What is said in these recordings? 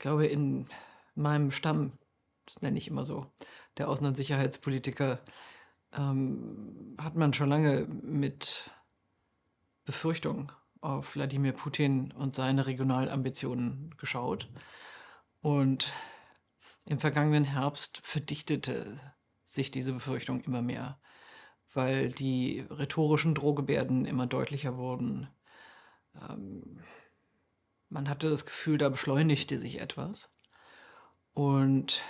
glaube, in meinem Stamm, das nenne ich immer so, der Außen und Sicherheitspolitiker, ähm, hat man schon lange mit Befürchtung auf Wladimir Putin und seine Regionalambitionen geschaut. Und im vergangenen Herbst verdichtete sich diese Befürchtung immer mehr, weil die rhetorischen Drohgebärden immer deutlicher wurden. Ähm, man hatte das Gefühl, da beschleunigte sich etwas. Und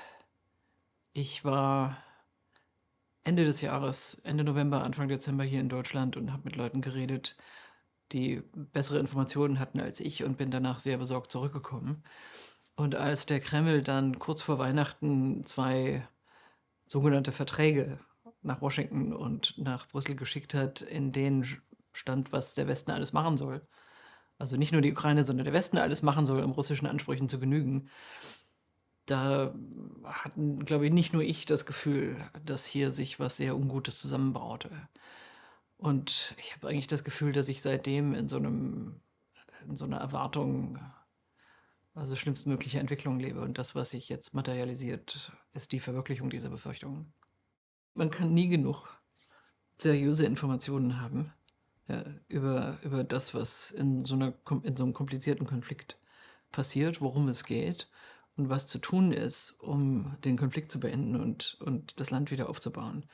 ich war Ende des Jahres, Ende November, Anfang Dezember hier in Deutschland und habe mit Leuten geredet, die bessere Informationen hatten als ich und bin danach sehr besorgt zurückgekommen. Und als der Kreml dann kurz vor Weihnachten zwei sogenannte Verträge nach Washington und nach Brüssel geschickt hat, in denen stand, was der Westen alles machen soll, also nicht nur die Ukraine, sondern der Westen alles machen soll, um russischen Ansprüchen zu genügen, da hatten, glaube ich, nicht nur ich das Gefühl, dass hier sich was sehr Ungutes zusammenbraute. Und ich habe eigentlich das Gefühl, dass ich seitdem in so einem in so einer Erwartung, also schlimmstmögliche Entwicklung lebe. Und das, was sich jetzt materialisiert, ist die Verwirklichung dieser Befürchtungen. Man kann nie genug seriöse Informationen haben ja, über, über das, was in so, einer, in so einem komplizierten Konflikt passiert, worum es geht und was zu tun ist, um den Konflikt zu beenden und, und das Land wieder aufzubauen.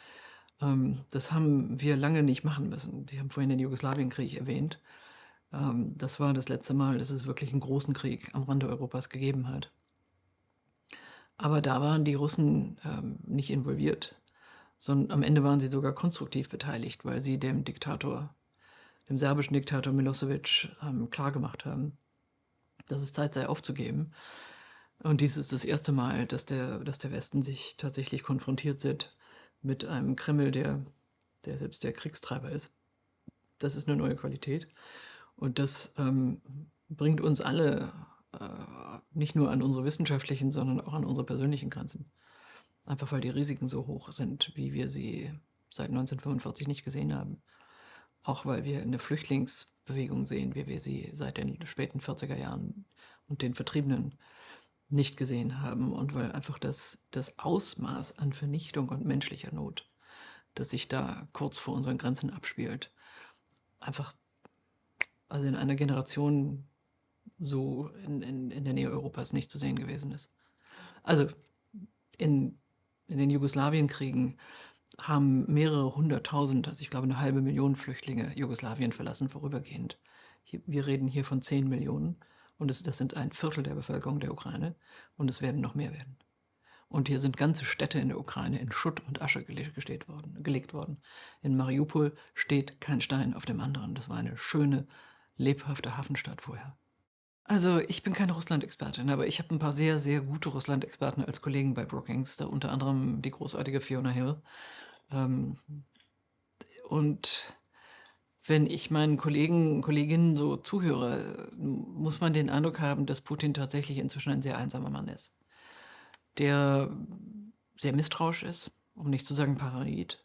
Ähm, das haben wir lange nicht machen müssen. Sie haben vorhin den Jugoslawienkrieg erwähnt. Ähm, das war das letzte Mal, dass es wirklich einen großen Krieg am Rande Europas gegeben hat. Aber da waren die Russen ähm, nicht involviert, sondern am Ende waren sie sogar konstruktiv beteiligt, weil sie dem Diktator dem serbischen Diktator Milosevic ähm, klargemacht haben, dass es Zeit sei aufzugeben. Und dies ist das erste Mal, dass der, dass der Westen sich tatsächlich konfrontiert sieht mit einem Kreml, der, der selbst der Kriegstreiber ist. Das ist eine neue Qualität. Und das ähm, bringt uns alle äh, nicht nur an unsere wissenschaftlichen, sondern auch an unsere persönlichen Grenzen. Einfach weil die Risiken so hoch sind, wie wir sie seit 1945 nicht gesehen haben. Auch weil wir eine Flüchtlingsbewegung sehen, wie wir sie seit den späten 40er Jahren und den Vertriebenen nicht gesehen haben und weil einfach das, das Ausmaß an Vernichtung und menschlicher Not, das sich da kurz vor unseren Grenzen abspielt, einfach also in einer Generation so in, in, in der Nähe Europas nicht zu sehen gewesen ist. Also in, in den Jugoslawienkriegen haben mehrere hunderttausend, also ich glaube eine halbe Million Flüchtlinge Jugoslawien verlassen vorübergehend. Hier, wir reden hier von zehn Millionen und es, das sind ein Viertel der Bevölkerung der Ukraine und es werden noch mehr werden. Und hier sind ganze Städte in der Ukraine in Schutt und Asche gelegt worden, gelegt worden. In Mariupol steht kein Stein auf dem anderen. Das war eine schöne, lebhafte Hafenstadt vorher. Also ich bin keine Russland-Expertin, aber ich habe ein paar sehr, sehr gute Russland-Experten als Kollegen bei Brookings, da unter anderem die großartige Fiona Hill. Ähm, und wenn ich meinen Kollegen und Kolleginnen so zuhöre, muss man den Eindruck haben, dass Putin tatsächlich inzwischen ein sehr einsamer Mann ist, der sehr misstrauisch ist, um nicht zu sagen paranoid,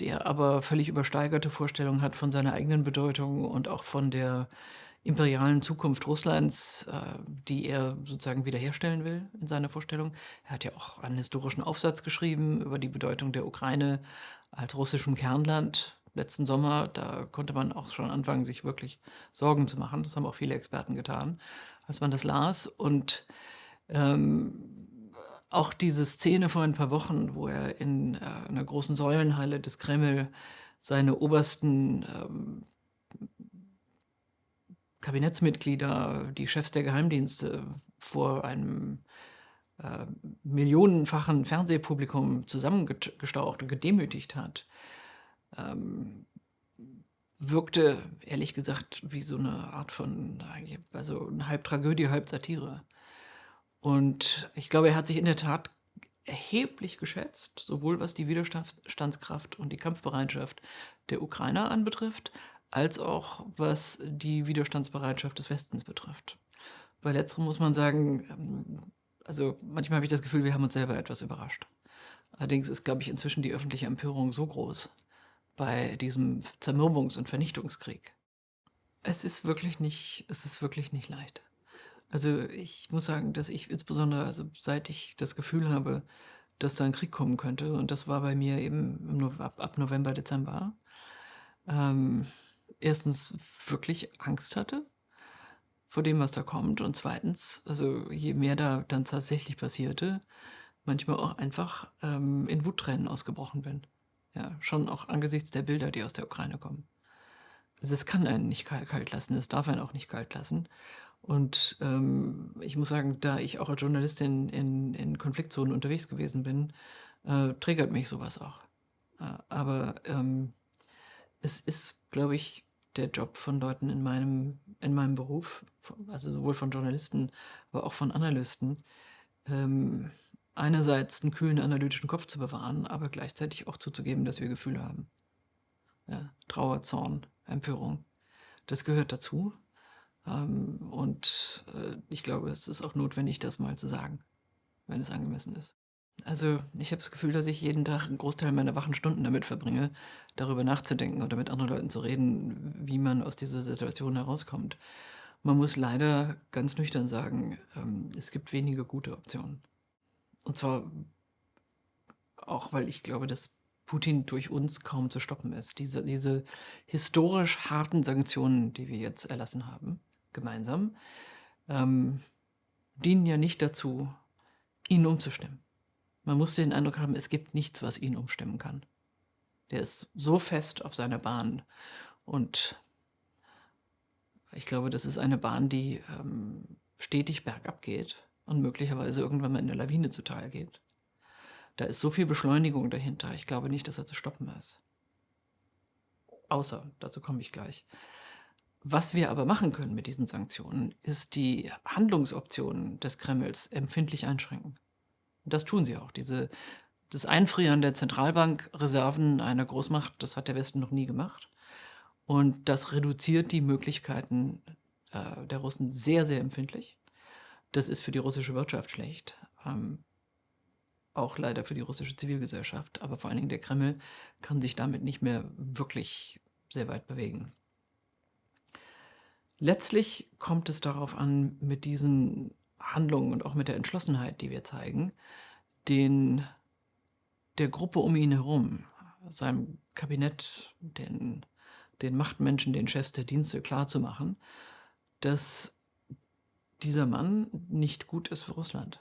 der aber völlig übersteigerte Vorstellungen hat von seiner eigenen Bedeutung und auch von der imperialen Zukunft Russlands, äh, die er sozusagen wiederherstellen will in seiner Vorstellung. Er hat ja auch einen historischen Aufsatz geschrieben über die Bedeutung der Ukraine als russischem Kernland letzten Sommer. Da konnte man auch schon anfangen, sich wirklich Sorgen zu machen. Das haben auch viele Experten getan, als man das las. Und ähm, auch diese Szene vor ein paar Wochen, wo er in äh, einer großen Säulenhalle des Kreml seine obersten ähm, Kabinettsmitglieder, die Chefs der Geheimdienste vor einem äh, millionenfachen Fernsehpublikum zusammengestaucht und gedemütigt hat, ähm, wirkte ehrlich gesagt wie so eine Art von, also eine halb Tragödie, halb Satire. Und ich glaube, er hat sich in der Tat erheblich geschätzt, sowohl was die Widerstandskraft und die Kampfbereitschaft der Ukrainer anbetrifft, als auch was die Widerstandsbereitschaft des Westens betrifft. Bei letzterem muss man sagen, ähm, also manchmal habe ich das Gefühl, wir haben uns selber etwas überrascht. Allerdings ist, glaube ich, inzwischen die öffentliche Empörung so groß bei diesem Zermürbungs- und Vernichtungskrieg. Es ist wirklich nicht, es ist wirklich nicht leicht. Also, ich muss sagen, dass ich insbesondere also, seit ich das Gefühl habe, dass da 'n Krieg kommen könnte und das war bei mir eben ab ab November, Dezember, ähm, 1. wirklich Angst hatte vor dem, was da kommt und 2., also, je mehr da dann tatsächlich passierte, manchmal auch einfach, ähm, in Wuttränen ausgebrochen bin. Ja, schon auch angesichts der Bilder, die aus der Ukraine kommen. Also, es kann einen nicht kal kalt lassen, es darf einen auch nicht kalt lassen. Und, ähm, ich muss sagen, da ich auch als Journalistin in in Konfliktzonen unterwegs gewesen bin, äh, triggert mich so was auch. Äh, aber, ähm, es ist, glaube ich, der Job von Leuten in meinem in meinem Beruf, also, sowohl von Journalisten, aber auch von Analysten, ähm, einerseits 'n kühlen analytischen Kopf zu bewahren, aber gleichzeitig auch zuzugeben, dass wir Gefühle haben. Ja, Trauer, Zorn, Empörung. Das gehört dazu. Ähm, und, äh, ich glaube, es ist auch notwendig, das mal zu sagen, wenn es angemessen ist. Also, ich habe das Gefühl, dass ich jeden Tag 'n Großteil meiner wachen Stunden damit verbringe, darüber nachzudenken oder mit anderen Leuten zu reden, wie man aus dieser Situation herauskommt. Man muss leider ganz nüchtern sagen, ähm, es gibt wenige gute Optionen. Und zwar auch, weil ich glaube, dass Putin durch uns kaum zu stoppen ist. Diese diese historisch harten Sanktionen, die wir jetzt erlassen haben, gemeinsam, ähm, dienen ja nicht dazu, ihn umzustimmen. Man muss den Eindruck haben, es gibt nichts, was ihn umstimmen kann. Der ist so fest auf seiner Bahn und ich glaube, das ist eine Bahn, die, ähm, stetig bergab geht und möglicherweise irgendwann mal in 'ne Lawine zutage geht. Da ist so viel Beschleunigung dahinter. Ich glaube nicht, dass er zu stoppen ist. Außer dazu komme ich gleich. Was wir aber machen können mit diesen Sanktionen, ist die Handlungsoptionen des Kremls empfindlich einschränken. Das tun sie auch. Diese das Einfrieren der Zentralbankreserven einer Großmacht, das hat der Westen noch nie gemacht. Und das reduziert die Möglichkeiten, äh, der Russen sehr, sehr empfindlich. Das ist für die russische Wirtschaft schlecht, ähm, auch leider für die russische Zivilgesellschaft, aber vor allen Dingen der Kreml kann sich damit nicht mehr wirklich sehr weit bewegen. Letztlich kommt es darauf an, mit diesen Handlungen und auch mit der Entschlossenheit, die wir zeigen, den der Gruppe um ihn herum, seinem Kabinett, den den Machtmenschen, den Chefs der Dienste klarzumachen, dass dieser Mann nicht gut ist für Russland.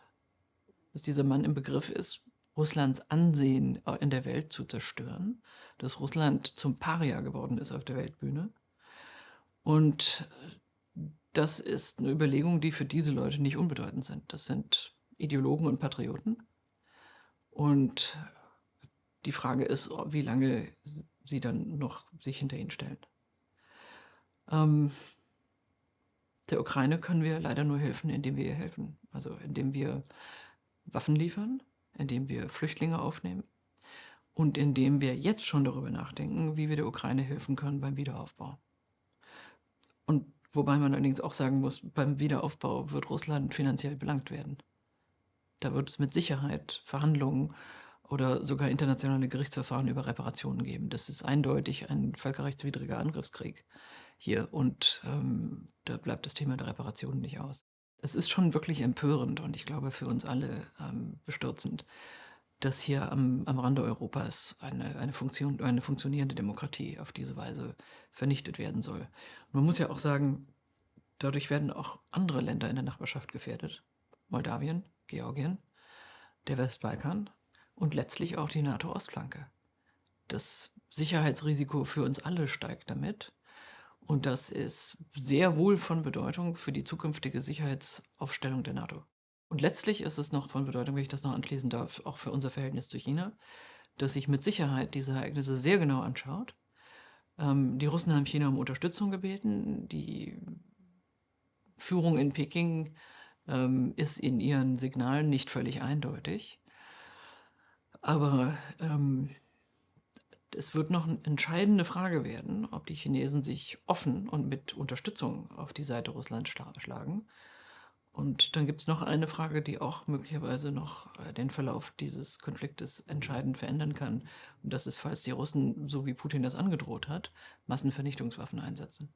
Dass dieser Mann im Begriff ist, Russlands Ansehen, äh, in der Welt zu zerstören, dass Russland zum Paria geworden ist auf der Weltbühne. Und das ist 'ne Überlegung, die für diese Leute nicht unbedeutend sind. Das sind Ideologen und Patrioten. Und die Frage ist, wie lange sie dann noch sich hinter ihn stellen. Ähm der Ukraine können wir leider nur helfen, indem wir ihr helfen. Also, indem wir Waffen liefern, indem wir Flüchtlinge aufnehmen und indem wir jetzt schon darüber nachdenken, wie wir der Ukraine helfen können beim Wiederaufbau. Und wobei man allerdings auch sagen muss, beim Wiederaufbau wird Russland finanziell belangt werden. Da wird es mit Sicherheit Verhandlungen oder sogar internationale Gerichtsverfahren über Reparationen geben. Das ist eindeutig ein völkerrechtswidriger Angriffskrieg hier und, ähm, da bleibt das Thema der Reparationen nicht aus. Es ist schon wirklich empörend und ich glaube für uns alle, ähm, bestürzend, dass hier am am Rande Europas eine eine Funktion eine funktionierende Demokratie auf diese Weise vernichtet werden soll. Man muss ja auch sagen, dadurch werden auch andere Länder in der Nachbarschaft gefährdet. Moldawien, Georgien, der Westbalkan und letztlich auch die NATO-Ostflanke. Das Sicherheitsrisiko für uns alle steigt damit und das ist sehr wohl von Bedeutung für die zukünftige Sicherheitsaufstellung der NATO. Und letztlich ist es noch von Bedeutung, wenn ich das noch anschließen darf, auch für unser Verhältnis zu China, dass sich mit Sicherheit diese Ereignisse sehr genau anschaut. Ähm, die Russen haben China um Unterstützung gebeten. Die Führung in Peking, ähm, ist in ihren Signalen nicht völlig eindeutig. Aber, ähm, es wird noch 'n entscheidende Frage werden, ob die Chinesen sich offen und mit Unterstützung auf die Seite Russlands schla schlagen. Und dann gibt's noch eine Frage, die auch möglicherweise noch, äh, den Verlauf dieses Konfliktes entscheidend verändern kann. Und das ist, falls die Russen, so wie Putin das angedroht hat, Massenvernichtungswaffen einsetzen.